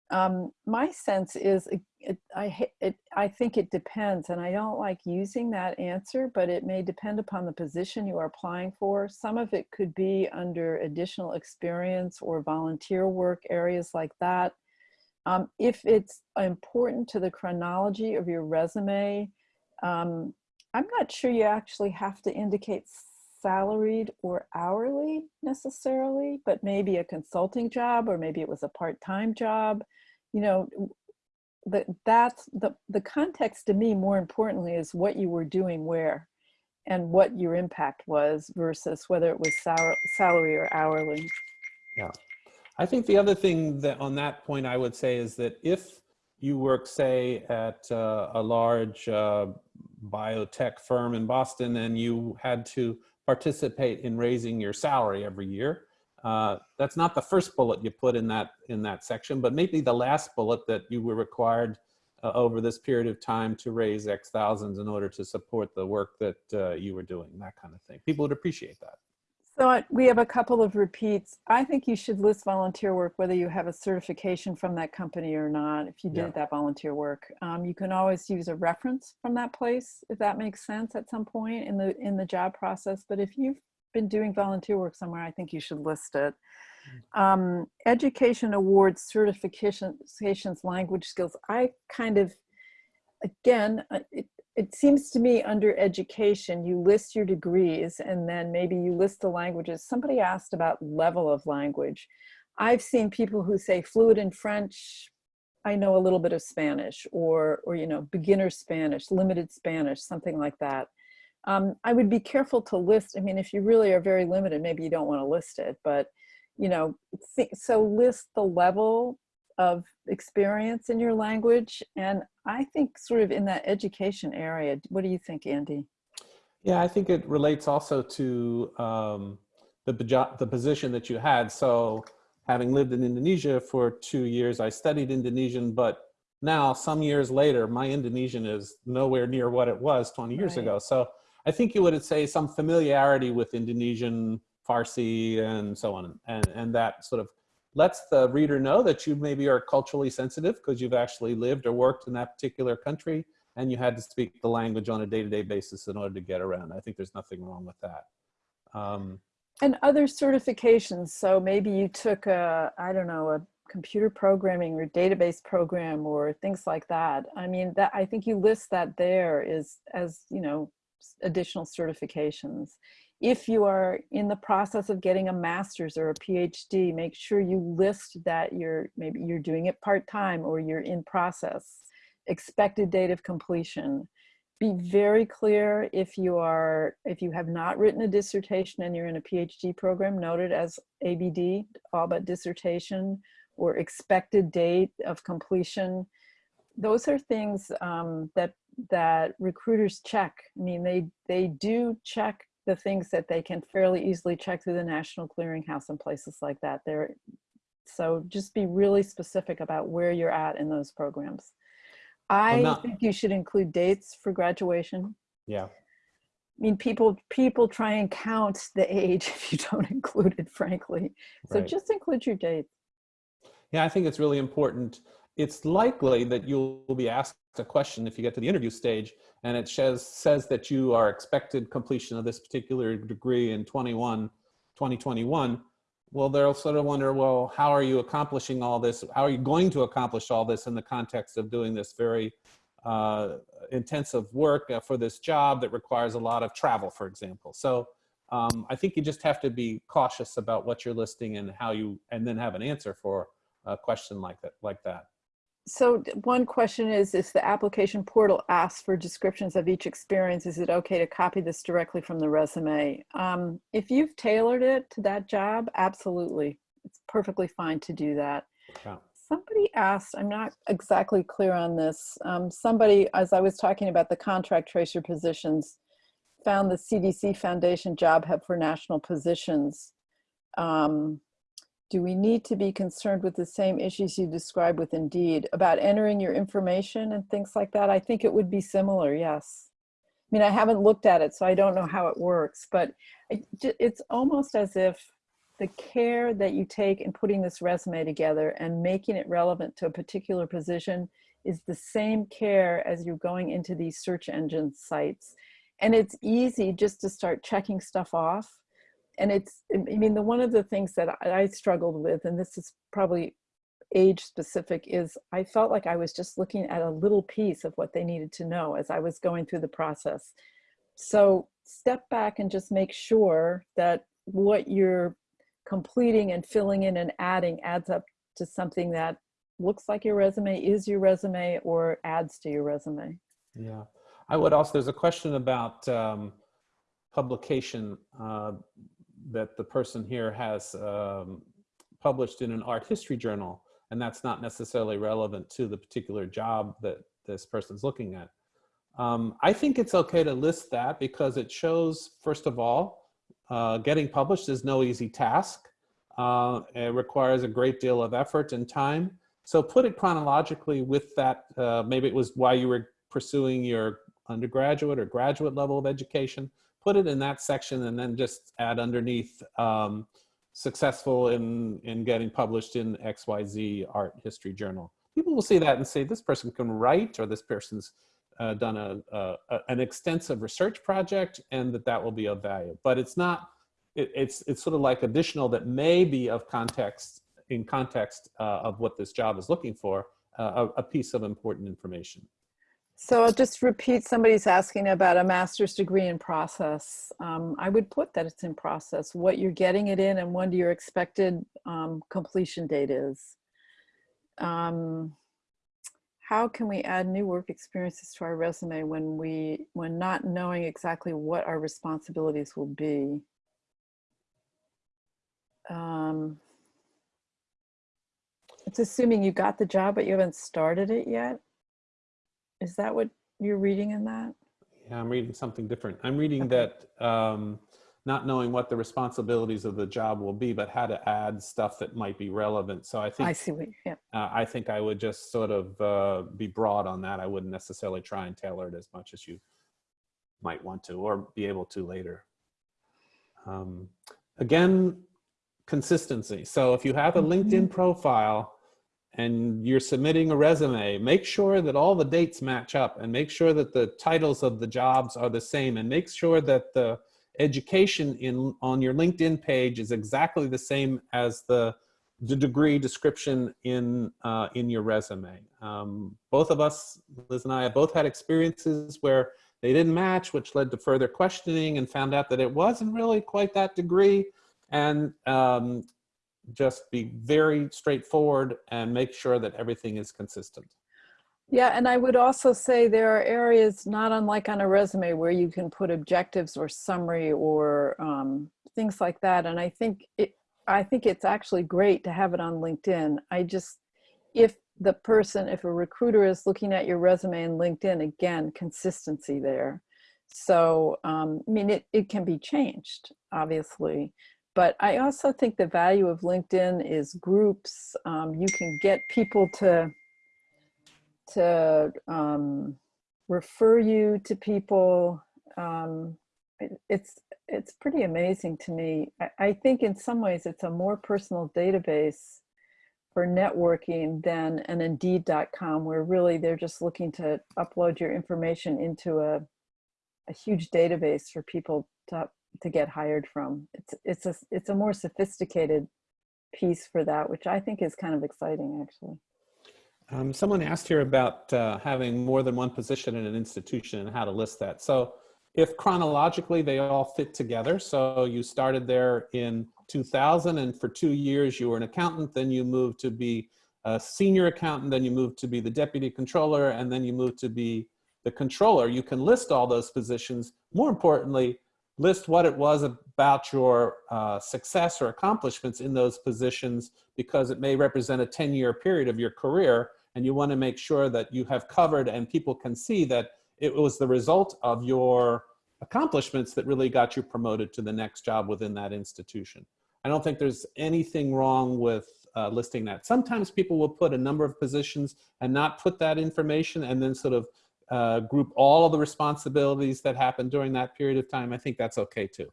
Um, my sense is it, it, I, it, I think it depends and I don't like using that answer, but it may depend upon the position you are applying for. Some of it could be under additional experience or volunteer work areas like that. Um, if it's important to the chronology of your resume, um, I'm not sure you actually have to indicate salaried or hourly necessarily, but maybe a consulting job or maybe it was a part-time job. You know, the, that's the, the context to me more importantly is what you were doing where and what your impact was versus whether it was sal salary or hourly. Yeah. I think the other thing that on that point I would say is that if you work, say, at uh, a large uh, biotech firm in Boston and you had to participate in raising your salary every year, uh, that's not the first bullet you put in that in that section, but maybe the last bullet that you were required uh, over this period of time to raise X thousands in order to support the work that uh, you were doing, that kind of thing. People would appreciate that. So we have a couple of repeats. I think you should list volunteer work, whether you have a certification from that company or not, if you did Yeah. that volunteer work. Um, you can always use a reference from that place, if that makes sense at some point in the, in the job process. But if you've been doing volunteer work somewhere, I think you should list it. Um, education awards, certifications, language skills. I kind of, again, uh, it, it seems to me under education, you list your degrees and then maybe you list the languages. Somebody asked about level of language. I've seen people who say fluent in French, I know a little bit of Spanish or, or you know, beginner Spanish, limited Spanish, something like that. Um, I would be careful to list, I mean, if you really are very limited, maybe you don't want to list it, but you know, so list the level of experience in your language. And I think sort of in that education area, what do you think, Andy? Yeah, I think it relates also to um, the, the position that you had. So having lived in Indonesia for two years, I studied Indonesian, but now some years later, my Indonesian is nowhere near what it was 20 years Right. ago. So I think you would say some familiarity with Indonesian, Farsi, and so on. And, and that sort of lets the reader know that you maybe are culturally sensitive because you've actually lived or worked in that particular country and you had to speak the language on a day-to-day basis in order to get around. I think there's nothing wrong with that. Um, And other certifications. So maybe you took a, I don't know, a computer programming or database program or things like that. I mean, that I think you list that there is as, you know, additional certifications. If you are in the process of getting a master's or a PhD, make sure you list that you're maybe you're doing it part-time or you're in process. Expected date of completion. Be very clear if you are if you have not written a dissertation and you're in a phd program noted as abd all but dissertation or expected date of completion. Those are things um, that that recruiters check. I mean they they do check the things that they can fairly easily check through the national clearinghouse and places like that there so just be really specific about where you're at in those programs I not- think you should include dates for graduation. yeah. I mean, people people try and count the age if you don't include it, frankly. So Right. just include your date. Yeah, I think it's really important. It's likely that you'll be asked a question if you get to the interview stage and it says, says that you are expected completion of this particular degree in 21, 2021. Well, they'll sort of wonder, well, how are you accomplishing all this? How are you going to accomplish all this in the context of doing this very uh, intensive work uh, for this job that requires a lot of travel, for example. So um, I think you just have to be cautious about what you're listing and how you, and then have an answer for a question like that. Like that. So one question is, if the application portal asks for descriptions of each experience, is it okay to copy this directly from the resume? Um, if you've tailored it to that job, absolutely. It's perfectly fine to do that. Yeah. Somebody asked, I'm not exactly clear on this. Um, somebody, as I was talking about the contract tracer positions, found the CDC Foundation Job Hub for national positions. Um, do we need to be concerned with the same issues you described with Indeed about entering your information and things like that? I think it would be similar, yes. I mean, I haven't looked at it, so I don't know how it works, but it, it's almost as if the care that you take in putting this resume together and making it relevant to a particular position is the same care as you're going into these search engine sites. And it's easy just to start checking stuff off. And it's, I mean, the one of the things that I struggled with, and this is probably age specific, is I felt like I was just looking at a little piece of what they needed to know as I was going through the process. So step back and just make sure that what you're completing and filling in and adding adds up to something that looks like your resume, is your resume, or adds to your resume. Yeah. I would also, there's a question about um, publication uh, that the person here has um, published in an art history journal, and that's not necessarily relevant to the particular job that this person's looking at. Um, I think it's okay to list that because it shows, first of all, uh, getting published is no easy task. Uh, it requires a great deal of effort and time. So put it chronologically with that. Uh, maybe it was why you were pursuing your undergraduate or graduate level of education. Put it in that section and then just add underneath um, successful in, in getting published in XYZ Art History Journal. People will see that and say, this person can write or this person's uh, done a, a, a- an extensive research project and that that will be of value. But it's not it, it's it's sort of like additional that may be of context in context uh, of what this job is looking for, uh, a, a piece of important information. So I'll just repeat, somebody's asking about a master's degree in process. Um, I would put that it's in process, what you're getting it in and when your expected um, completion date is. Um, how can we add new work experiences to our resume when we, when not knowing exactly what our responsibilities will be? Um, it's assuming you got the job, but you haven't started it yet. Is that what you're reading in that? Yeah, I'm reading something different. I'm reading that um, not knowing what the responsibilities of the job will be, but how to add stuff that might be relevant. So I think I see what, yeah. uh, I think I would just sort of uh, be broad on that. I wouldn't necessarily try and tailor it as much as you might want to or be able to later. Um, again, consistency. So if you have a LinkedIn profile and you're submitting a resume, make sure that all the dates match up and make sure that the titles of the jobs are the same and make sure that the education in on your LinkedIn page is exactly the same as the, the degree description in, uh, in your resume. Um, both of us, Liz and I, have both had experiences where they didn't match, which led to further questioning and found out that it wasn't really quite that degree and um, just be very straightforward and make sure that everything is consistent. Yeah, and I would also say there are areas not unlike on a resume where you can put objectives or summary or um, things like that. And I think it, I think it's actually great to have it on LinkedIn. I just, if the person, if a recruiter is looking at your resume and LinkedIn, again, consistency there. So, um, I mean, it, it can be changed, obviously. But I also think the value of LinkedIn is groups. Um, you can get people to to um, refer you to people. Um, it, it's it's pretty amazing to me. I, I, think in some ways it's a more personal database for networking than an Indeed.com, where really they're just looking to upload your information into a a huge database for people to to get hired from. It's it's a it's a more sophisticated piece for that, which I think is kind of exciting actually. Um, someone asked here about uh, having more than one position in an institution and how to list that. So if chronologically they all fit together, so you started there in 2000 and for two years you were an accountant, then you moved to be a senior accountant, then you moved to be the deputy controller, and then you moved to be the controller. You can list all those positions. More importantly, list what it was about your uh, success or accomplishments in those positions because it may represent a 10 year period of your career and you want to make sure that you have covered and people can see that it was the result of your accomplishments that really got you promoted to the next job within that institution. I don't think there's anything wrong with uh, listing that. Sometimes people will put a number of positions and not put that information and then sort of uh, group all of the responsibilities that happened during that period of time, I think that's okay too.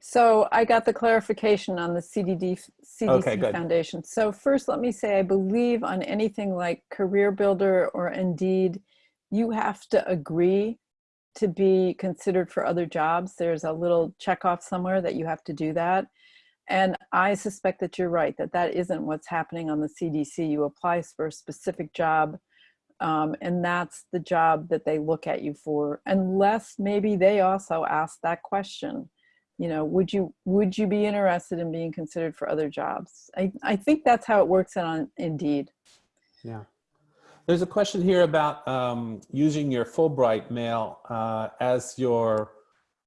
So I got the clarification on the CDD, CDC Okay. Foundation. So first, let me say, I believe on anything like Career Builder or Indeed, you have to agree to be considered for other jobs. There's a little checkoff somewhere that you have to do that. And I suspect that you're right, that that isn't what's happening on the CDC. You apply for a specific job um, and that's the job that they look at you for unless maybe they also ask that question you know would you would you be interested in being considered for other jobs? I i think that's how it works on indeed. Yeah. There's a question here about um, using your fulbright mail uh, as your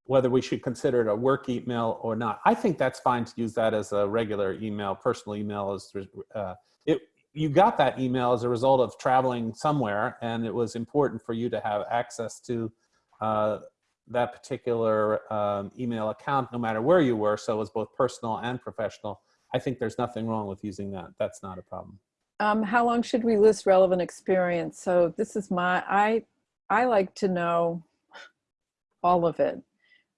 whether we should consider it a work email or not. I think that's fine to use that as a regular email. Personal email Is, uh, it you got that email as a result of traveling somewhere and it was important for you to have access to uh, that particular um, email account no matter where you were. So it was both personal and professional. I think there's nothing wrong with using that. That's not a problem. Um, how long should we list relevant experience? So this is my i i like to know all of it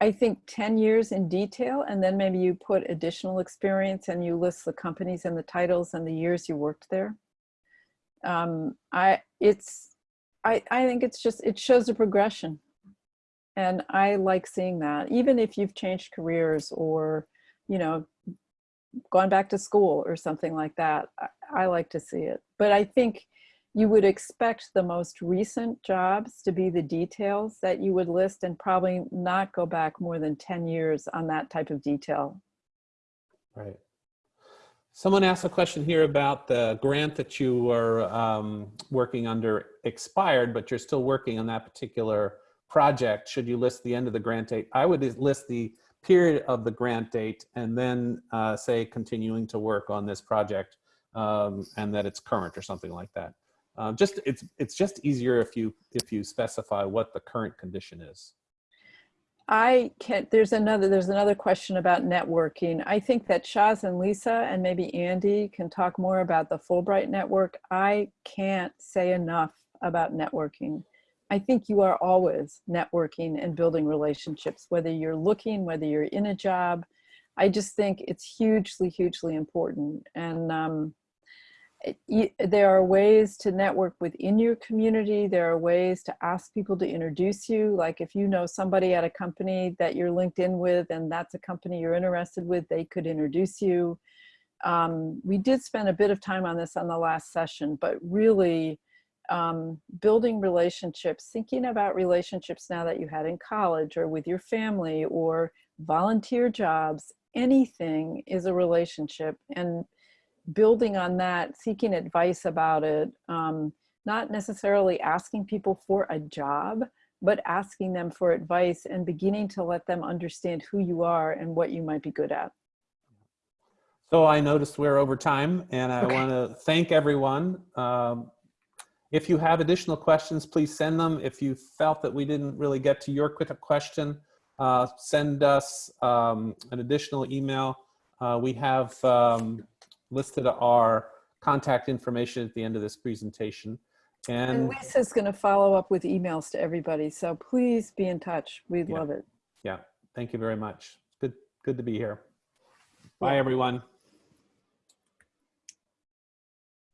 I think 10 years in detail, and then maybe you put additional experience and you list the companies and the titles and the years you worked there. Um, I, it's, I, I think it's just, it shows a progression. And I like seeing that, even if you've changed careers or, you know, gone back to school or something like that. I, I like to see it. But I think you would expect the most recent jobs to be the details that you would list and probably not go back more than 10 years on that type of detail. Right. Someone asked a question here about the grant that you were um, working under expired, but you're still working on that particular project. Should you list the end of the grant date? I would list the period of the grant date and then uh, say continuing to work on this project um, and that it's current or something like that. Um, just it's it's just easier if you if you specify what the current condition is. I can't, there's another, there's another question about networking. I think that Shaz and Lisa and maybe Andy can talk more about the Fulbright network. I can't say enough about networking. I think you are always networking and building relationships, whether you're looking, whether you're in a job. I just think it's hugely, hugely important. And um, there are ways to network within your community. There are ways to ask people to introduce you. Like if you know somebody at a company that you're linked in with and that's a company you're interested with, they could introduce you. Um, we did spend a bit of time on this on the last session, but really um, building relationships, thinking about relationships now that you had in college or with your family or volunteer jobs, anything is a relationship. And building on that, seeking advice about it, um, not necessarily asking people for a job, but asking them for advice and beginning to let them understand who you are and what you might be good at. So I noticed we're over time and I Okay. want to thank everyone. Um, if you have additional questions, please send them. If you felt that we didn't really get to your quick question, uh, send us um, an additional email. Uh, we have um, listed our contact information at the end of this presentation. And And Lisa's going to follow up with emails to everybody. So please be in touch. We'd Yeah. love it. yeah, thank you very much. Good, good to be here. Bye, Yeah. everyone.